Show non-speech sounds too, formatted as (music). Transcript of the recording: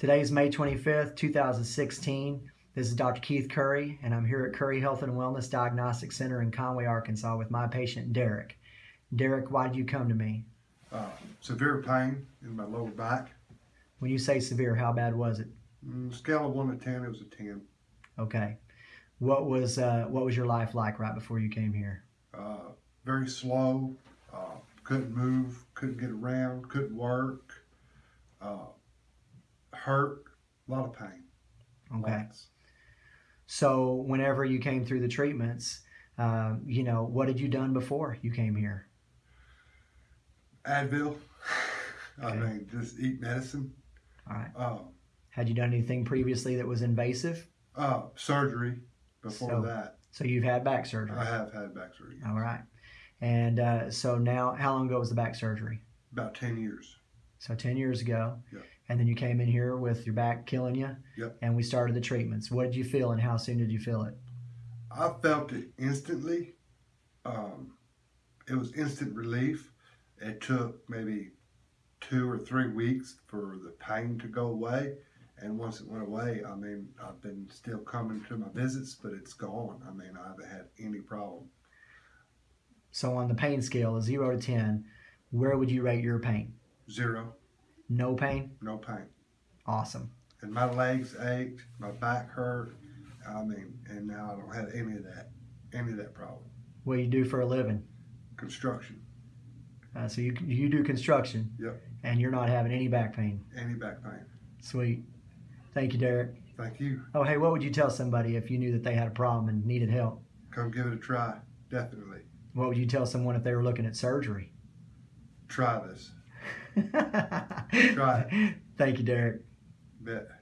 Today is May 25th, 2016. This is Dr. Keith Curry, and I'm here at Curry Health and Wellness Diagnostic Center in Conway, Arkansas, with my patient Derek. Derek, why did you come to me? Uh, severe pain in my lower back. When you say severe, how bad was it? Mm, scale of one to ten, it was a ten. Okay. What was uh, what was your life like right before you came here? Uh, very slow. Uh, couldn't move. Couldn't get around. Couldn't work. Hurt. A lot of pain. Okay. Lots. So whenever you came through the treatments, uh, you know, what had you done before you came here? Advil. (laughs) I mean, just eat medicine. All right. Uh, Had you done anything previously that was invasive? uh, surgery before So- that. So you've had back surgery. I have had back surgery. All right. And uh, so now, how long ago was the back surgery? About ten years. So 10 years ago. Yep. And then you came in here with your back killing you. Yep. And we started the treatments. What did you feel and how soon did you feel it? I felt it instantly. Um, it was instant relief. It took maybe two or three weeks for the pain to go away. And once it went away, I mean, I've been still coming to my visits, but it's gone. I mean, I haven't had any problem. So on the pain scale, 0 to 10, where would you rate your pain? Zero, No pain? no pain. Awesome. And my legs ached, my back hurt. I mean, and now I don't have any of that, any of that problem. What do you do for a living? Construction, Uh, so you, you do construction. Yep. And you're not having any back pain. any back pain. Sweet. Thank you, Derek. Thank you. Oh, hey, what would you tell somebody if you knew that they had a problem and needed help? Come give it a try. Definitely. What would you tell someone if they were looking at surgery? Try this. Try it. Thank you, Derek. Bet.